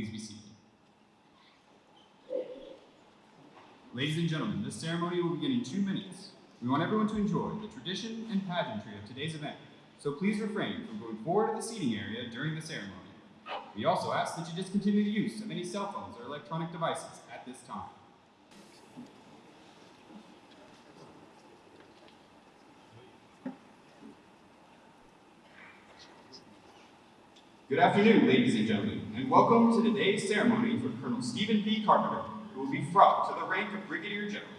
Please be seated. Ladies and gentlemen, this ceremony will begin in two minutes. We want everyone to enjoy the tradition and pageantry of today's event, so please refrain from going forward to the seating area during the ceremony. We also ask that you discontinue the use of any cell phones or electronic devices at this time. Good afternoon, ladies and gentlemen, and welcome to today's ceremony for Colonel Stephen P. Carpenter, who will be brought to the rank of Brigadier General.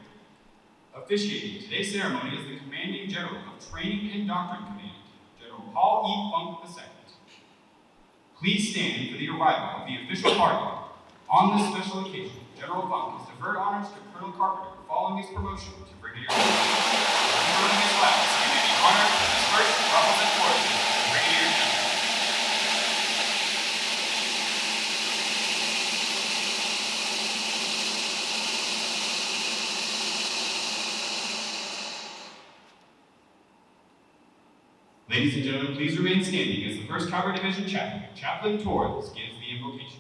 Officiating today's ceremony is the Commanding General of Training and Doctrine Command, General Paul E. Funk II. Please stand for the arrival of the official party. On this special occasion, General Funk has deferred honors to Colonel Carpenter following his promotion to Brigadier General be honored with his first ruffles and flourishes as Brigadier General. Ladies and gentlemen, please remain standing as the 1st Cavalry Division Chaplain, Chaplain Torres, gives the invocation.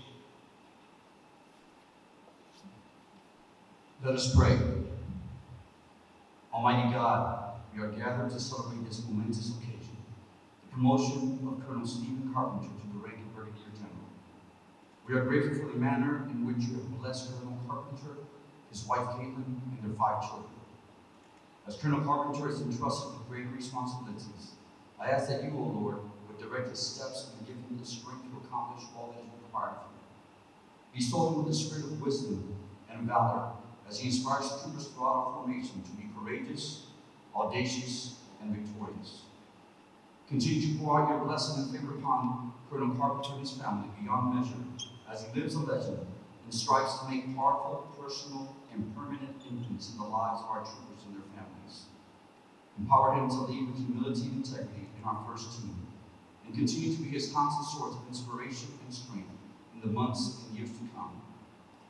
Let us pray. Almighty God, we are gathered to celebrate this momentous occasion, the promotion of Colonel Stephen Carpenter to the rank of Brigadier General. We are grateful for the manner in which you have blessed Colonel Carpenter, his wife Caitlin, and their five children. As Colonel Carpenter is entrusted with great responsibilities, I ask that you, O Lord, would direct his steps and give him the strength to accomplish all that that is required of him. Bestow him with the spirit of wisdom and valor as he inspires troopers throughout our formation to be courageous, audacious, and victorious. Continue to pour out your blessing and favor upon Colonel Carpenter and his family beyond measure as he lives a legend and strives to make powerful, personal, and permanent influence in the lives of our troopers and their families. Empower him to lead with humility and integrity in our first team, and continue to be his constant source of inspiration and strength in the months and years to come.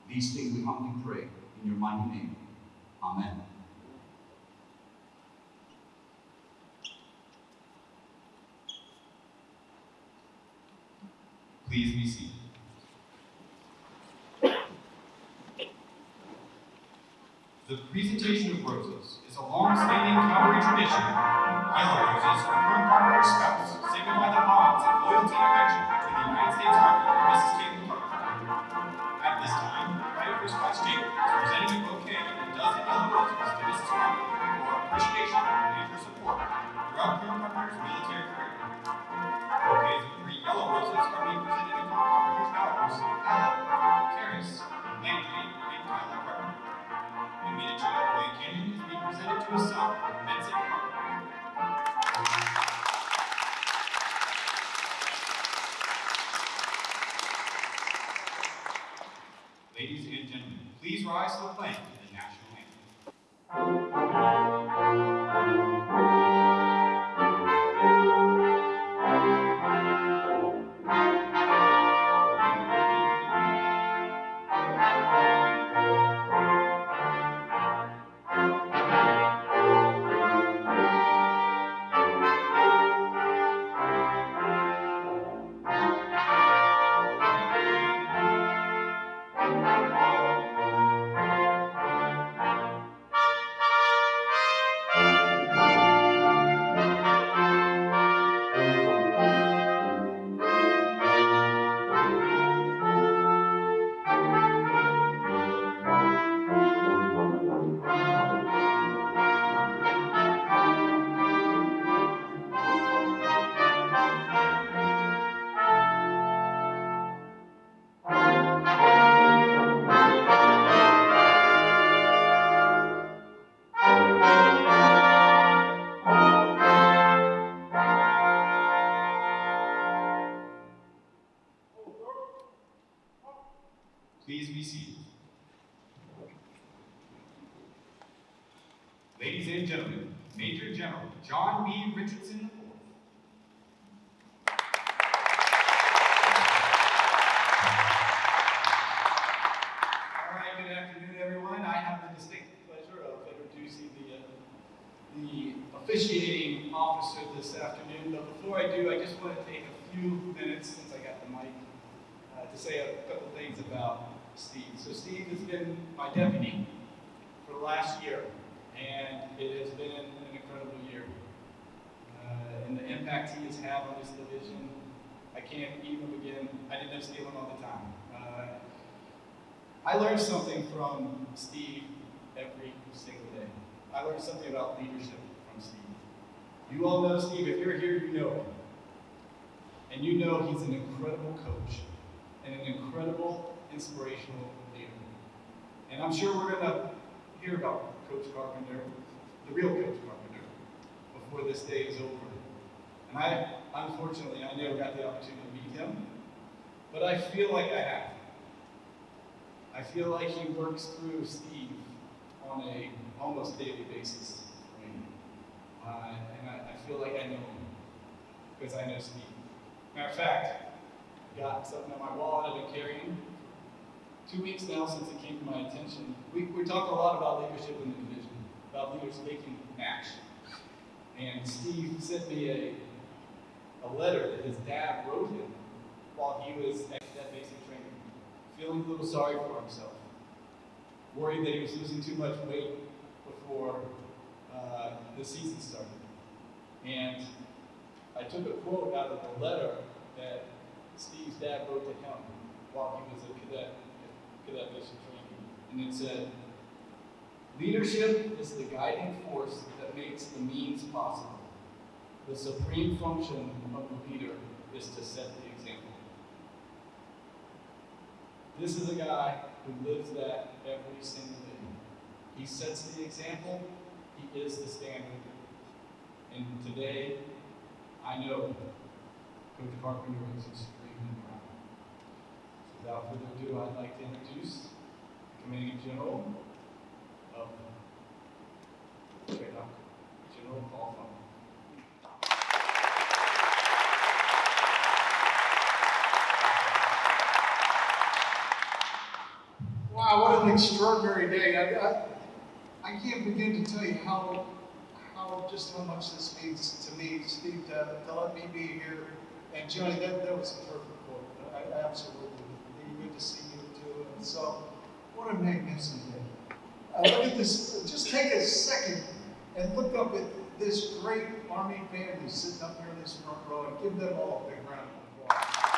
These things we humbly pray in your mighty name. Amen. Please be seated. The presentation of roses is a long-standing cavalry tradition. Yellow roses are Colonel Carpenter's spouse, signify the bonds of loyalty and affection between the United States Army and Mrs. Caitlin rise to But before I do, I just want to take a few minutes, since I got the mic, uh, to say a couple things about Steve. So Steve has been my deputy for the last year, and it has been an incredible year. Uh, and the impact he has had on this division, I can't even begin. I didn't know Steve all the time. Uh, I learned something from Steve every single day. I learned something about leadership from Steve. You all know Steve. If you're here, you know him. And you know he's an incredible coach and an incredible inspirational leader. And I'm sure we're going to hear about Coach Carpenter, the real Coach Carpenter, before this day is over. And I, unfortunately, I never got the opportunity to meet him, but I feel like I have. I feel like he works through Steve on a almost daily basis. Uh, feel like I know him because I know Steve. Matter of fact, I got something on my wall that I've been carrying two weeks now since it came to my attention. We, we talk a lot about leadership in the division, about leaders taking action. And Steve sent me a, a letter that his dad wrote him while he was at that basic training, feeling a little sorry for himself, worried that he was losing too much weight before uh, the season started. And I took a quote out of the letter that Steve's dad wrote to him while he was a cadet cadet basic training. And it said, Leadership is the guiding force that makes the means possible. The supreme function of the leader is to set the example. This is a guy who lives that every single day. He sets the example, he is the standard. And today, I know Coach Carpenter is extremely proud. So without further ado, I'd like to introduce the Commanding General of TRADOC General Paul Funk. Wow, what an extraordinary day. I, I, I can't begin to tell you how, just how much this means to me, Steve, to, to let me be here. And Johnny, that, that was a perfect quote. I, I absolutely, good to see you too. And so, what a magnificent day. Uh, look at this, just take a second and look up at this great Army family sitting up here in this front row and give them all a big round of applause.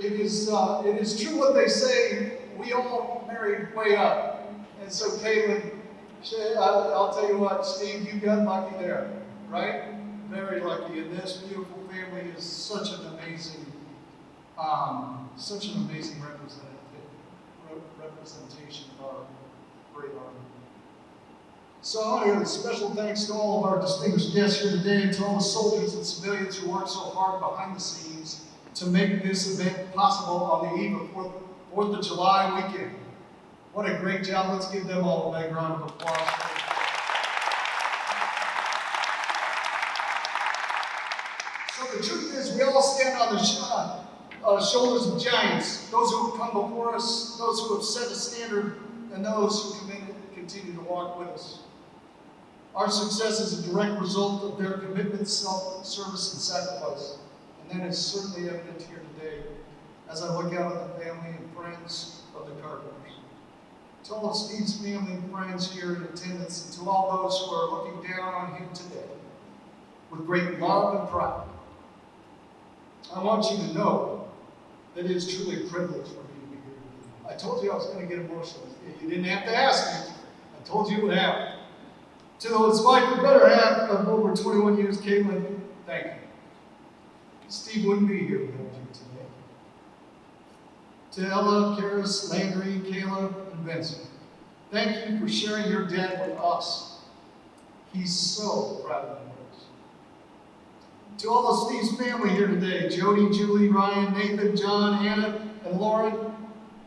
it is, uh, it is true what they say, we all married way up. And so, Caitlin, I'll, tell you what, Steve, you got lucky there, right? Very lucky. And this beautiful family is such an amazing, um, such an amazing representation of our great army. So I want to give a special thanks to all of our distinguished guests here today and to all the soldiers and civilians who worked so hard behind the scenes to make this event possible on the eve of Fourth, Fourth of July weekend. What a great job. Let's give them all a big round of applause. So the truth is, we all stand on the uh, uh, shoulders of giants, those who have come before us, those who have set a standard, and those who continue to walk with us. Our success is a direct result of their commitment, self-service, and sacrifice. And that is certainly evident here today as I look out at the family and friends of the Carpenters. To all of Steve's family and friends here in attendance, and to all those who are looking down on him today with great love and pride, I want you to know that it is truly a privilege for me to be here. you. I told you I was going to get emotional. You didn't have to ask me. I told you it would happen. To those wife and better half of over 21 years, Caitlin, thank you. Steve wouldn't be here without you today. To Ella, Karis, Landry, Caleb, and Vincent, thank you for sharing your dad with us. He's so proud of you. To all of Steve's family here today, Jody, Julie, Ryan, Nathan, John, Anna, and Lauren,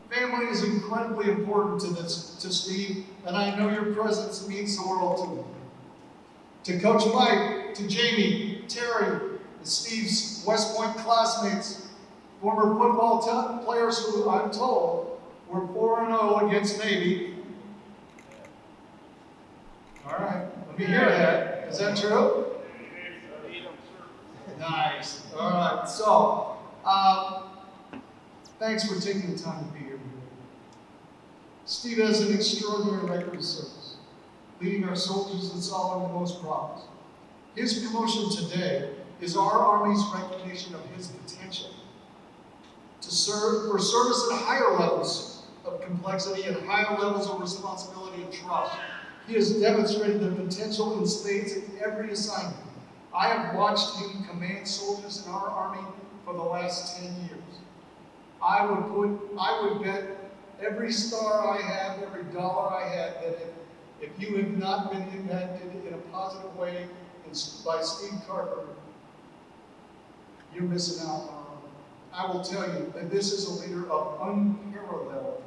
family is incredibly important to this to Steve, and I know your presence means the world to him. To Coach Mike, to Jamie, Terry, and Steve's West Point classmates, former football players who I'm told were 4 0 against Navy. All right, let me hear that. Is that true? Nice. All right. So, uh, thanks for taking the time to be here. Steve has an extraordinary record of service, leading our soldiers and solving the most problems. His promotion today is our Army's recognition of his potential to serve for service at higher levels of complexity and higher levels of responsibility and trust. He has demonstrated the potential in spades in every assignment. I have watched him command soldiers in our Army for the last 10 years. I would put, I would bet every star I have, every dollar I had, that if, if you have not been impacted in a positive way by Steve Carpenter, you're missing out. I will tell you that this is a leader of unparalleled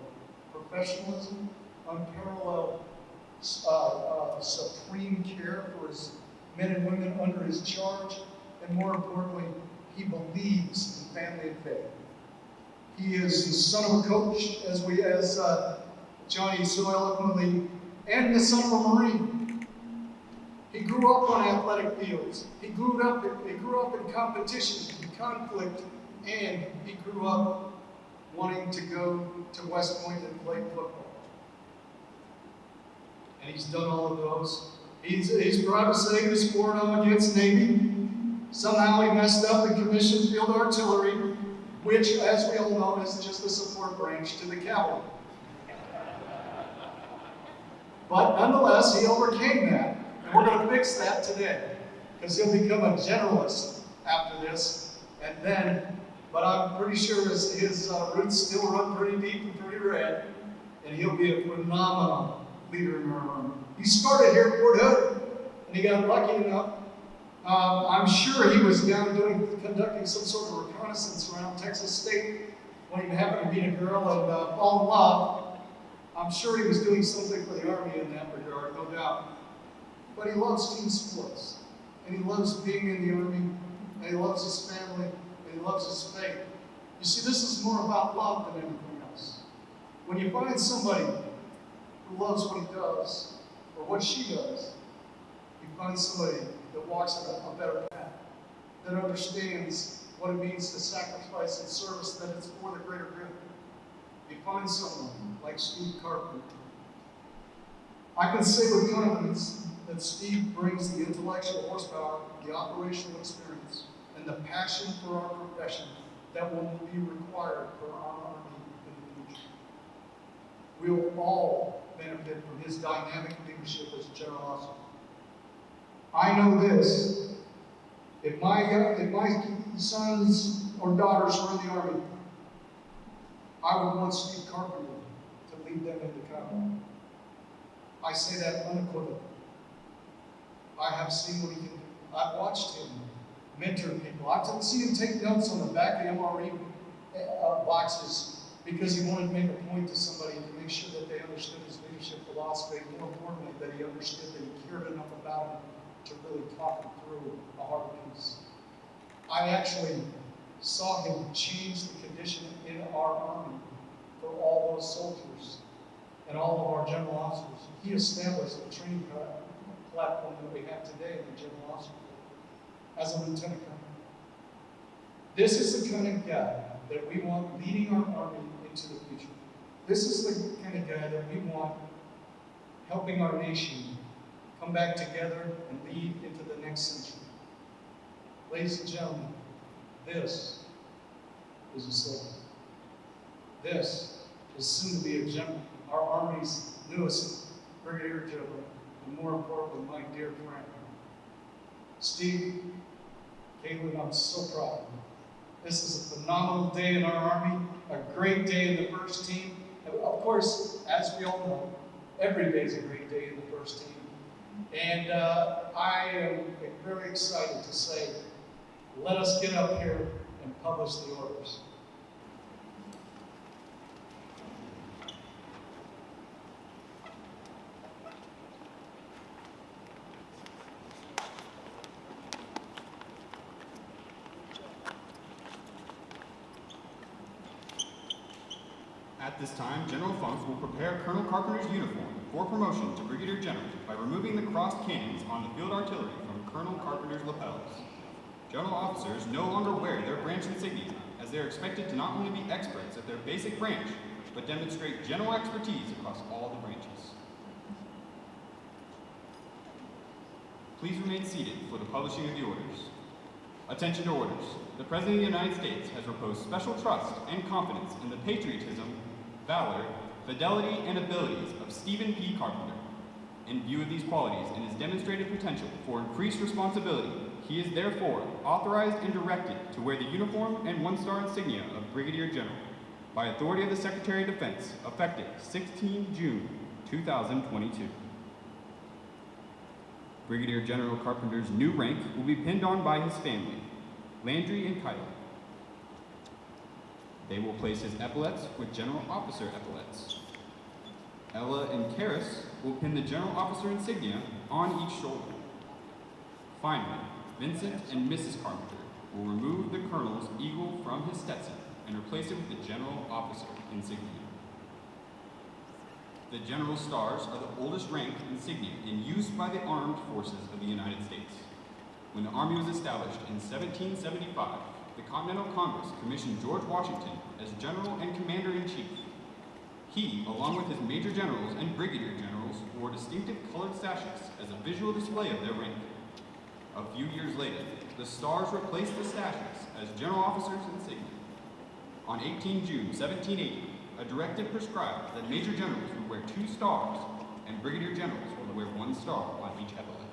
professionalism, unparalleled uh, uh, supreme care for his men and women under his charge, and more importantly, he believes in family and faith. He is the son of a coach, as we, as uh, Johnny so eloquently, and the son of a Marine. He grew up on athletic fields. He grew up. He grew up in competition, in conflict, and he grew up wanting to go to West Point and play football. And he's done all of those. He's, he's proud to say he sworn on oh against Navy. Somehow he messed up and commissioned field artillery, which, as we all know, is just a support branch to the cavalry. But nonetheless, he overcame that. And we're going to fix that today. Because he'll become a generalist after this. And then, but I'm pretty sure his, his uh, roots still run pretty deep and pretty red. And he'll be a phenomenal leader in our army. He started here at Fort Hood. And he got lucky enough. Um, I'm sure he was down doing, conducting some sort of reconnaissance around Texas State when he happened to meet a girl and uh, fall in love. I'm sure he was doing something for the Army in that regard, no doubt. But he loves team sports, and he loves being in the Army, and he loves his family, he loves his faith. You see, this is more about love than anything else. When you find somebody who loves what he does, or what she does, you find somebody that walks a, a better path, that understands what it means to sacrifice and service, that it's for the greater good. You find someone like Steve Carpenter. I can say with confidence that Steve brings the intellectual horsepower, the operational experience, and the passion for our profession that will be required for our Army in the future. We will all benefit from his dynamic leadership as officer. I know this. If my, if my sons or daughters were in the Army, I would want Steve Carpenter to lead them into combat. I say that unequivocally. I have seen what he can do. I've watched him mentor people. I've seen him take notes on the back of MRE uh, boxes because he wanted to make a point to somebody to make sure that they understood his leadership philosophy. More importantly, that he understood that he cared enough about him to really talk him through a hard piece. I actually saw him change the condition in our army for all those soldiers and all of our general officers. He established the training platform that we have today in the general officer as a lieutenant colonel. This is the kind of guy that we want leading our army into the future. This is the kind of guy that we want helping our nation come back together and lead into the next century. Ladies and gentlemen, this is a soldier. This is soon to be a general, our Army's newest brigadier general, and more importantly, my dear friend. Steve, Caitlin, I'm so proud of you. This is a phenomenal day in our Army, a great day in the first team. Of course, as we all know, every day is a great day in the first team. And uh, I am very excited to say, let us get up here and publish the orders. At this time, General Funk will prepare Colonel Carpenter's uniform for promotion to Brigadier General by removing the crossed cannons on the field artillery from Colonel Carpenter's lapels. General officers no longer wear their branch insignia, as they are expected to not only be experts at their basic branch, but demonstrate general expertise across all the branches. Please remain seated for the publishing of the orders. Attention to orders. The President of the United States has reposed special trust and confidence in the patriotism, valor, fidelity, and abilities of Stephen P. Carpenter. In view of these qualities and his demonstrated potential for increased responsibility, he is therefore authorized and directed to wear the uniform and one-star insignia of Brigadier General by authority of the Secretary of Defense, effective 16 June 2022. Brigadier General Carpenter's new rank will be pinned on by his family, Landry and Kyle. They will place his epaulets with General Officer epaulets. Ella and Karis will pin the General Officer insignia on each shoulder. Finally, Vincent and Mrs. Carpenter will remove the Colonel's eagle from his Stetson and replace it with the General Officer insignia. The General Stars are the oldest rank insignia in use by the armed forces of the United States. When the Army was established in 1775, the Continental Congress commissioned George Washington as General and Commander-in-Chief. He, along with his Major Generals and Brigadier Generals, wore distinctive colored sashes as a visual display of their rank. A few years later, the stars replaced the sashes as General Officers insignia. On 18 June 1780, a directive prescribed that Major Generals would wear two stars and Brigadier Generals would wear one star on each epaulet.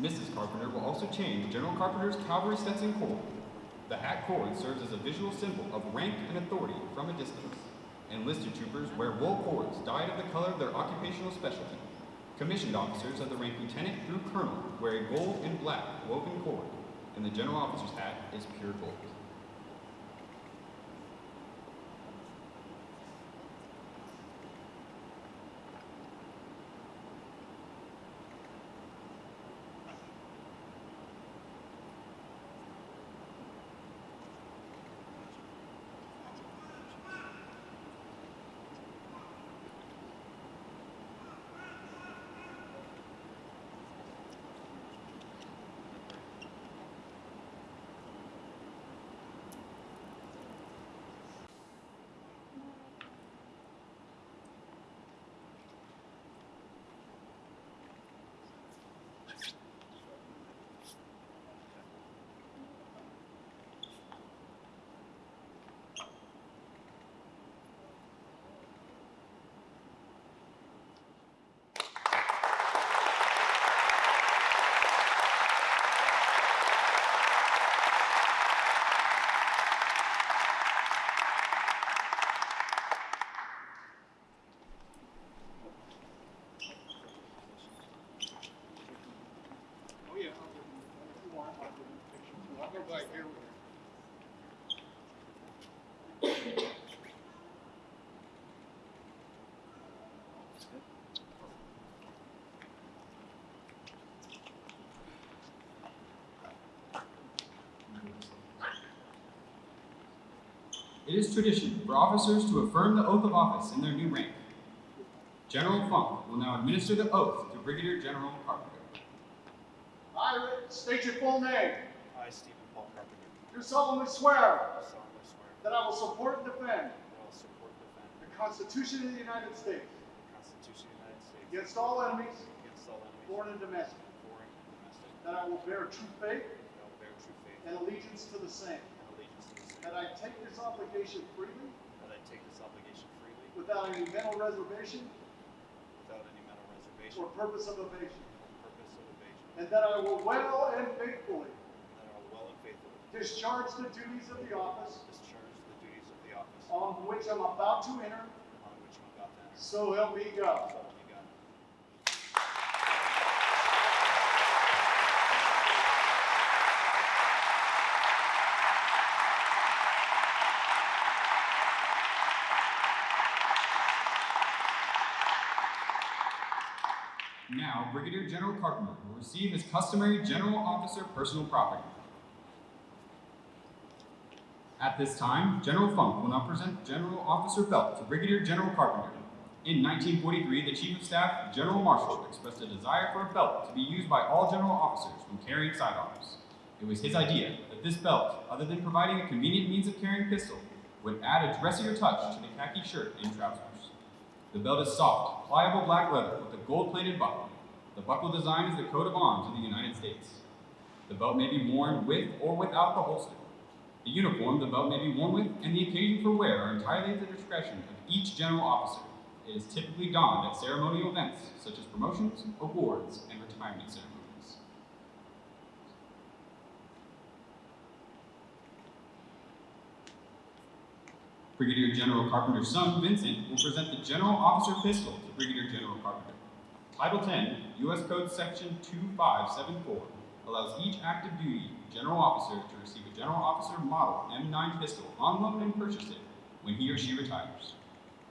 Mrs. Carpenter will also change General Carpenter's cavalry Stetson cord. The hat cord serves as a visual symbol of rank and authority from a distance. Enlisted troopers wear wool cords dyed of the color of their occupational specialty. Commissioned officers of the rank lieutenant through colonel wear a gold and black woven cord, and the general officer's hat is pure gold. It is tradition for officers to affirm the oath of office in their new rank. General Funk will now administer the oath to Brigadier General Carpenter. I state your full name. I, Stephen Paul Carpenter, Do solemnly swear do solemnly swear that I will support and defend that I will support and defend the Constitution of the United States the Constitution of the United States against all enemies, against all enemies, foreign and domestic, foreign and domestic, that I will bear true faith that I will bear true faith and allegiance to the same and allegiance to the that I take this obligation freely? That I take this obligation freely? Without any mental reservation? Without any mental reservation. Or purpose of evasion, purpose of evasion, and that I will well and faithfully that I will well and faithfully discharge the duties of the office discharge the duties of the office on which I'm about to enter, on which I'm about to enter. so help me God. So help me God. Brigadier General Carpenter will receive his customary General Officer personal property. At this time, General Funk will now present General Officer Belt to Brigadier General Carpenter. In 1943, the Chief of Staff, General Marshall, expressed a desire for a belt to be used by all general officers when carrying sidearms. It was his idea that this belt, other than providing a convenient means of carrying a pistol, would add a dressier touch to the khaki shirt and trousers. The belt is soft, pliable black leather with a gold-plated buckle. The buckle design is the coat of arms of the United States. The belt may be worn with or without the holster. The uniform the belt may be worn with and the occasion for wear are entirely at the discretion of each general officer. It is typically donned at ceremonial events such as promotions, awards, and retirement ceremonies. Brigadier General Carpenter's son, Vincent, will present the General Officer Pistol to Brigadier General Carpenter. Title 10, U.S. Code Section 2574, allows each active duty general officer to receive a General Officer Model M9 pistol on loan and purchase it when he or she retires.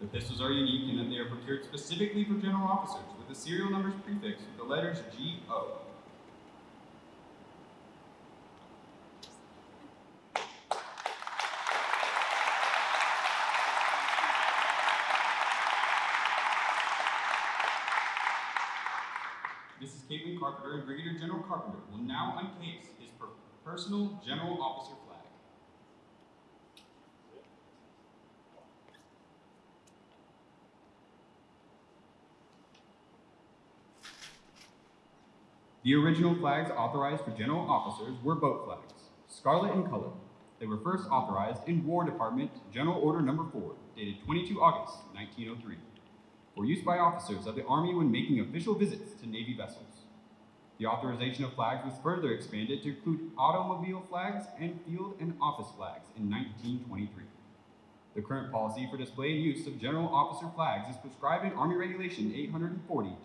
The pistols are unique in that they are procured specifically for general officers with the serial numbers prefixed with the letters GO. Mrs. Carpenter and Brigadier General Carpenter will now uncase his per- personal general officer flag. The original flags authorized for general officers were boat flags, scarlet in color. They were first authorized in War Department General Order Number 4, dated 22 August 1903 for use by officers of the Army when making official visits to Navy vessels. The authorization of flags was further expanded to include automobile flags and field and office flags in 1923. The current policy for display and use of general officer flags is prescribed in Army Regulation 840-10.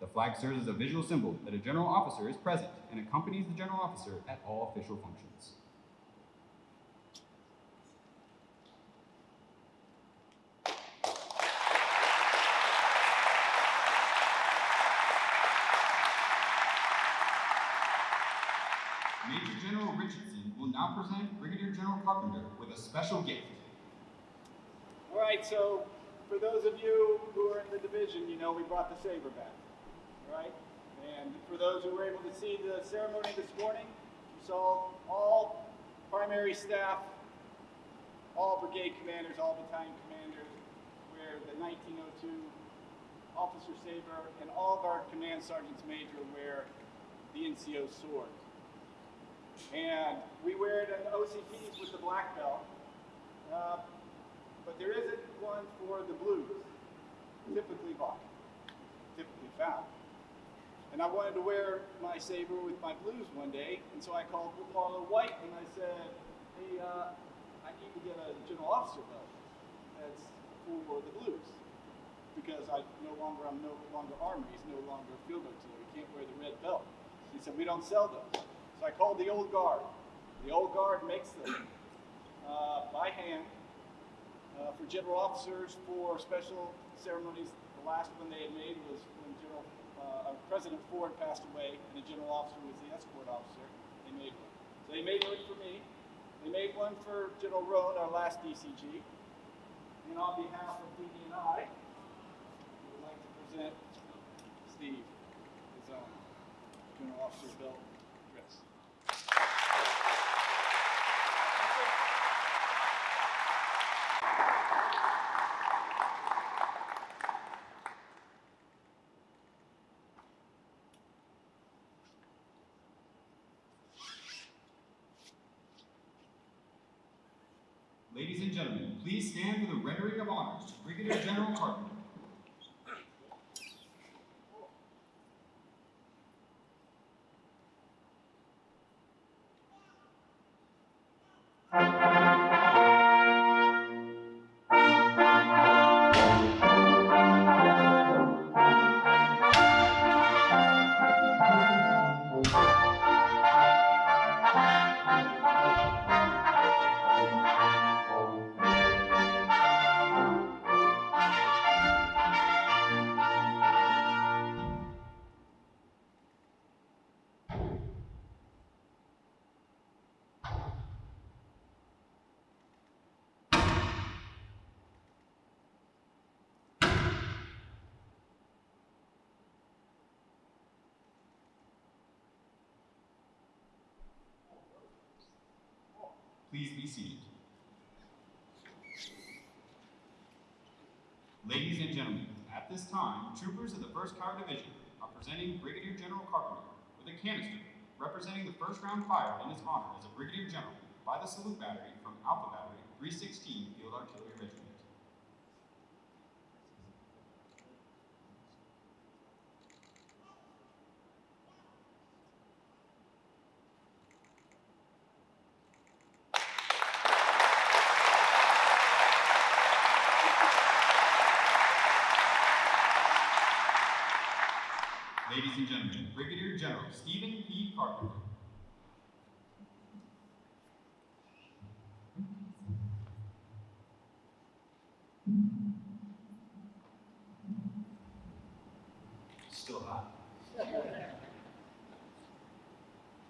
The flag serves as a visual symbol that a general officer is present and accompanies the general officer at all official functions. Major General Richardson will now present Brigadier General Carpenter with a special gift. All right, so for those of you who are in the division, you know we brought the saber back, right? And for those who were able to see the ceremony this morning, you saw all primary staff, all brigade commanders, all battalion commanders wear the 1902 officer saber, and all of our command sergeants major wear the NCO sword. And we wear it in OCPs with the black belt. Uh, but there isn't one for the blues, typically bought, typically found. And I wanted to wear my saber with my blues one day, and so I called Marlow White and I said, hey, uh, I need to get a general officer belt that's for the blues. Because I no longer, I'm no longer army, he's no longer field artillery, he can't wear the red belt. He said, we don't sell those. I called the old guard. The old guard makes them uh, by hand uh, for general officers for special ceremonies. The last one they had made was when General uh, President Ford passed away, and the general officer was the escort officer. They made one. So they made one for me. They made one for General Roan, our last DCG. And on behalf of Dee Dee and I, we would like to present Steve his own general officer belt dress. Ladies and gentlemen, please stand for the rendering of honors to Brigadier General Carpenter. Please be seated. Ladies and gentlemen, at this time, troopers of the 1st Cavalry Division are presenting Brigadier General Carpenter with a canister representing the first round fired in his honor as a Brigadier General by the Salute Battery from Alpha Battery 316 Field Artillery Regiment. Ladies and gentlemen, Brigadier General Stephen P. Carpenter. Still hot.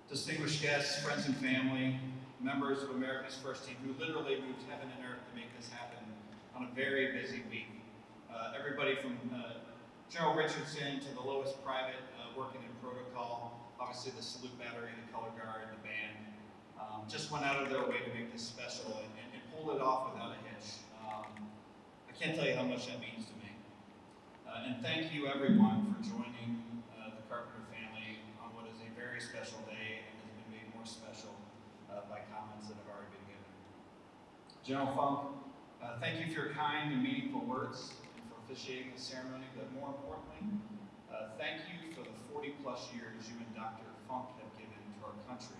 Distinguished guests, friends and family, members of America's First Team who literally moved heaven and earth to make this happen on a very busy week. Uh, everybody from uh, General Richardson to the lowest private working in protocol, obviously the salute battery, the color guard, the band, um, just went out of their way to make this special and, and, and pulled it off without a hitch. Um, I can't tell you how much that means to me. Uh, and thank you everyone for joining uh, the Carpenter family on what is a very special day and has been made more special uh, by comments that have already been given. General Funk, uh, thank you for your kind and meaningful words and for officiating the ceremony, but more importantly, uh, thank you for the 40 plus years you and Dr. Funk have given to our country.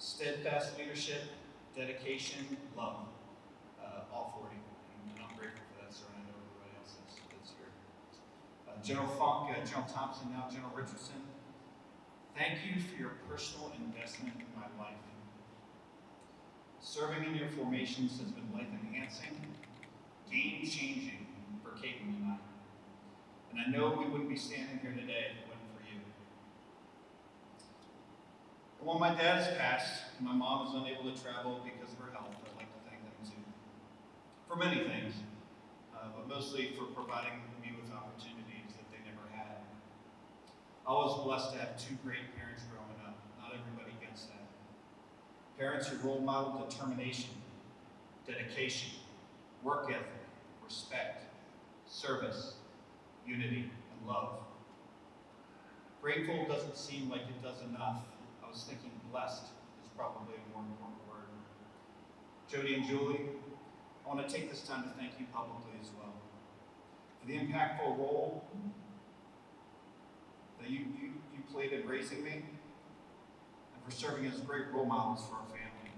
Steadfast leadership, dedication, love, uh, all 40. And I'm grateful for that, sir, and I know everybody else that's, that's here. Uh, General Funk, uh, General Thompson, now General Richardson, thank you for your personal investment in my life. Serving in your formations has been life enhancing, game changing for Caitlin and I. And I know we wouldn't be standing here today if it wasn't for you. While my dad has passed, and my mom is unable to travel because of her health, I'd like to thank them too. For many things, uh, but mostly for providing me with opportunities that they never had. I was blessed to have two great parents growing up. Not everybody gets that. Parents who role model determination, dedication, work ethic, respect, service, unity, and love. Grateful doesn't seem like it does enough. Was thinking blessed is probably a more important word. Jody and Julie, I want to take this time to thank you publicly as well for the impactful role that you, you, you played in raising me and for serving as great role models for our family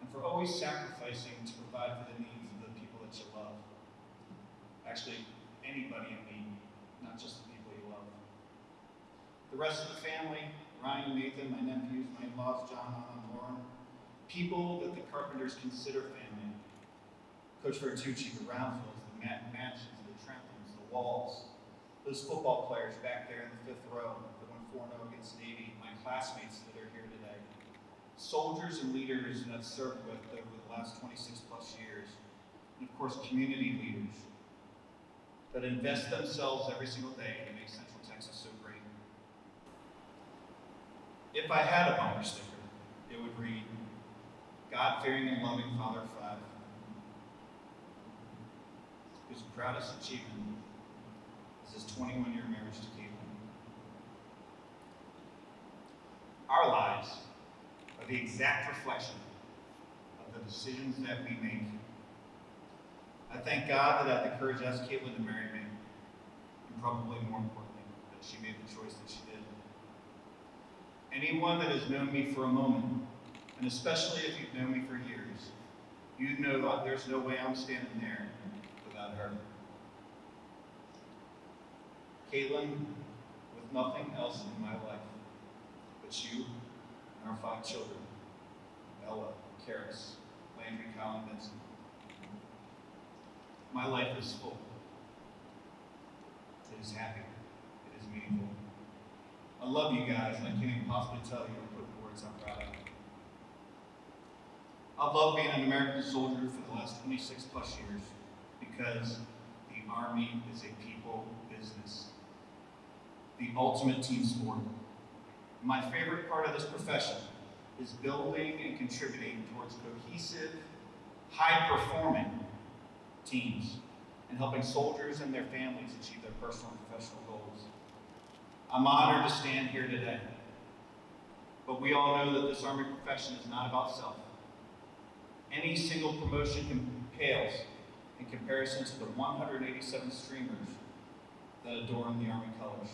and for always sacrificing to provide for the needs of the people that you love. Actually, anybody in need, not just the people you love. The rest of the family, Ryan, Nathan, my nephews, my in-laws, John, Anna, Lauren, people that the Carpenters consider family. Coach Vertucci, the Roundsvilles, the Matt Mansions, the Trentons, the Walls, those football players back there in the fifth row that went 4-0 against Navy, my classmates that are here today, soldiers and leaders that I've served with over the last 26 plus years, and of course, community leaders that invest themselves every single day to make Central Texas so great. If I had a bumper sticker, it would read, God-fearing and loving Father Five, whose proudest achievement is his 21-year marriage to Caitlin. Our lives are the exact reflection of the decisions that we make. I thank God that I had the courage to ask Caitlin to marry me, and probably more importantly, that she made the choice that she did. Anyone that has known me for a moment, and especially if you've known me for years, you know that there's no way I'm standing there without her. Caitlin, with nothing else in my life but you and our five children, Ella, Karis, Landry, Colin, Benson. My life is full. It is happy. It is meaningful. I love you guys, and I can't even possibly tell you or in words I'm proud of. I've loved being an American soldier for the last 26 plus years because the Army is a people business, the ultimate team sport. My favorite part of this profession is building and contributing towards cohesive, high-performing teams and helping soldiers and their families achieve their personal and professional. I'm honored to stand here today, but we all know that this Army profession is not about self. Any single promotion pales in comparison to the 187 streamers that adorn the Army colors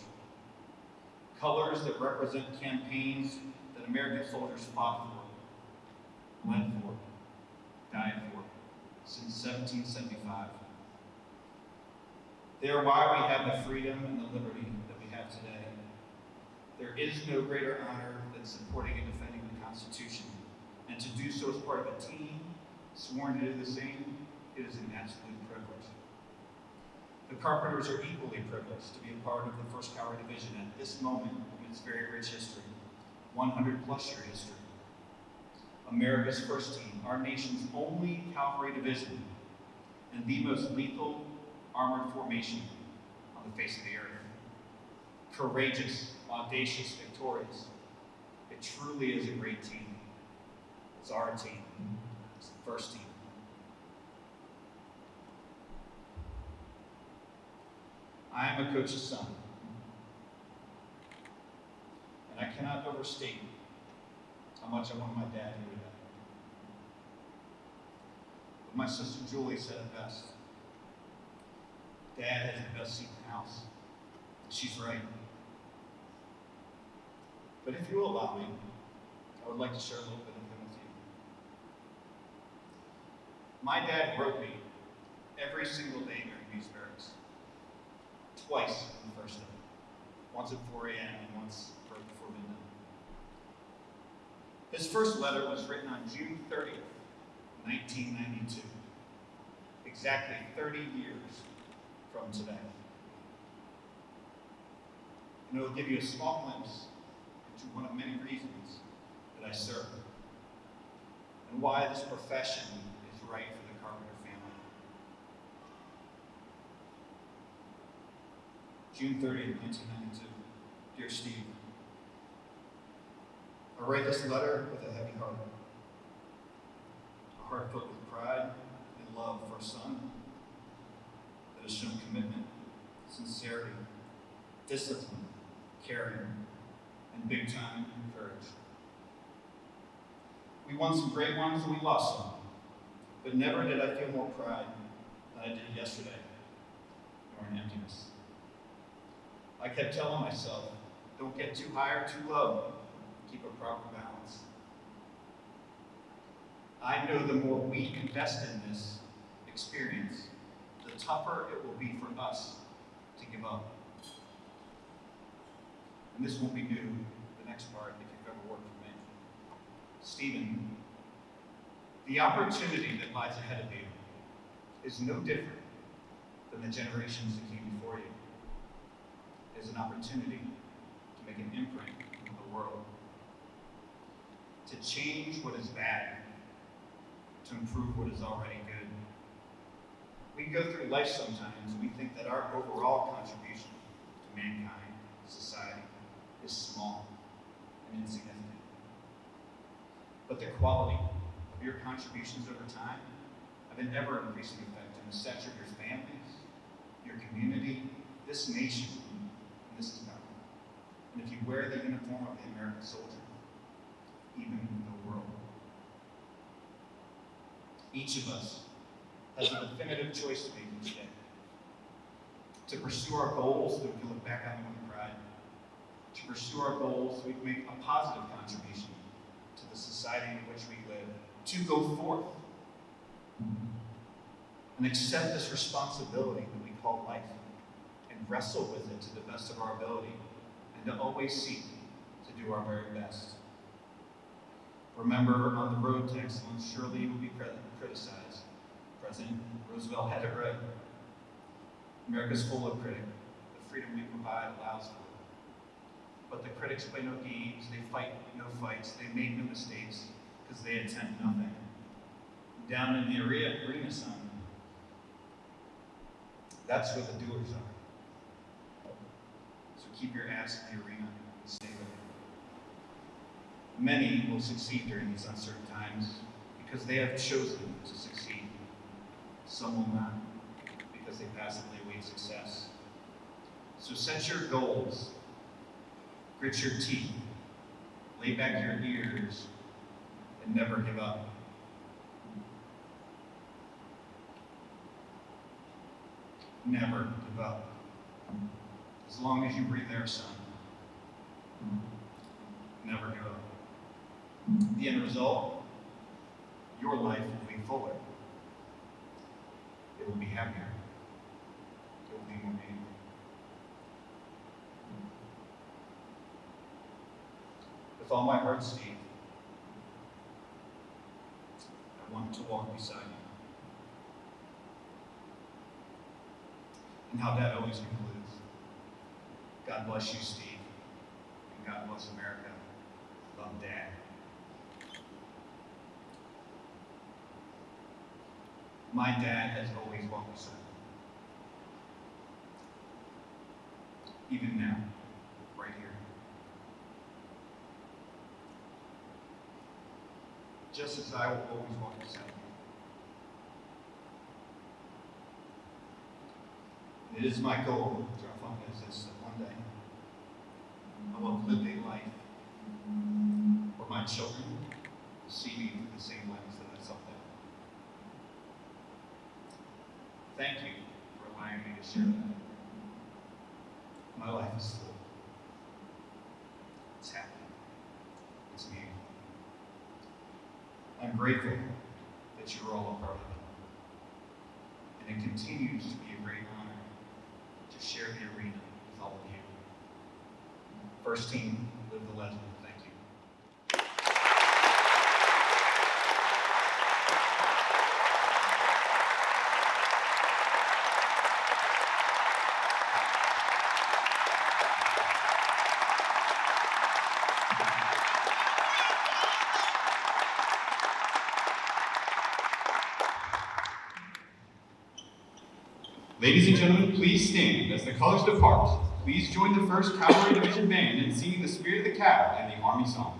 colors that represent campaigns that American soldiers fought for, bled for, died for since 1775. They are why we have the freedom and the liberty have today. There is no greater honor than supporting and defending the Constitution, and to do so as part of a team sworn to do the same, it is an absolute privilege. The Carpenters are equally privileged to be a part of the 1st Cavalry Division at this moment in its very rich history, 100 plus year history. America's first team, our nation's only cavalry division, and the most lethal armored formation on the face of the earth. Courageous, audacious, victorious. It truly is a great team. It's our team. It's the first team. I am a coach's son. And I cannot overstate how much I wanted my dad here today. But my sister Julie said it best. Dad has the best seat in the house. She's right. But if you will allow me, I would like to share a little bit of him with you. My dad wrote me every single day during Beast Barracks twice on the first day. Once at 4 a.m. and once right before midnight. His first letter was written on June 30th, 1992. Exactly 30 years from today. And it will give you a small glimpse into one of many reasons that I serve and why this profession is right for the Carpenter family. June 30th, 1992. Dear Steve, I write this letter with a heavy heart. A heart filled with pride and love for a son that has shown commitment, sincerity, discipline, caring, and big time courage. We won some great ones and we lost some, but never did I feel more pride than I did yesterday, nor an emptiness. I kept telling myself, don't get too high or too low. Keep a proper balance. I know the more we invest in this experience, the tougher it will be for us to give up. And this won't be new, the next part, if you've ever worked for me. Stephen, the opportunity that lies ahead of you is no different than the generations that came before you. It is an opportunity to make an imprint on the world, to change what is bad, to improve what is already good. We go through life sometimes and we think that our overall contribution to mankind, society, small and insignificant. But the quality of your contributions over time have an ever increasing effect on the stature of your families, your community, this nation, and this government. And if you wear the uniform of the American soldier, even the world. Each of us has a definitive choice to make each day. To pursue our goals so we can look back on with pride. To pursue our goals we can make a positive contribution to the society in which we live. To go forth and accept this responsibility that we call life and wrestle with it to the best of our ability and to always seek to do our very best. Remember, on the road to excellence, surely you will be criticized. President Roosevelt had it right. America's full of critics. The freedom we provide allows for. But the critics play no games, they fight no fights, they make no mistakes, because they attempt nothing. Down in the arena, arena son, that's where the doers are. So keep your ass in the arena and stay with it. Many will succeed during these uncertain times because they have chosen to succeed. Some will not because they passively await success. So set your goals, grit your teeth, lay back your ears, and never give up. Never give up. As long as you breathe air, son. Never give up. The end result, your life will be fuller. It will be happier. It will be more meaningful. With all my heart, Steve, I want to walk beside you. And how that always concludes. God bless you, Steve. And God bless America. Love, Dad. My dad has always walked beside me. Even now, right here. Just as I will always walk beside you. It is my goal, John is that one day I will live a life where my children see me through the same lens that I saw them. Thank you for allowing me to share that. My life is full. It's happy. It's meaningful. I'm grateful that you're all a part of it. And it continues to be a great honor to share the arena with all of you. First team, live the legend. Thank you. Ladies and gentlemen, please stand as the colors depart. Please join the 1st Cavalry Division Band in singing the Spirit of the Cav and the Army Song.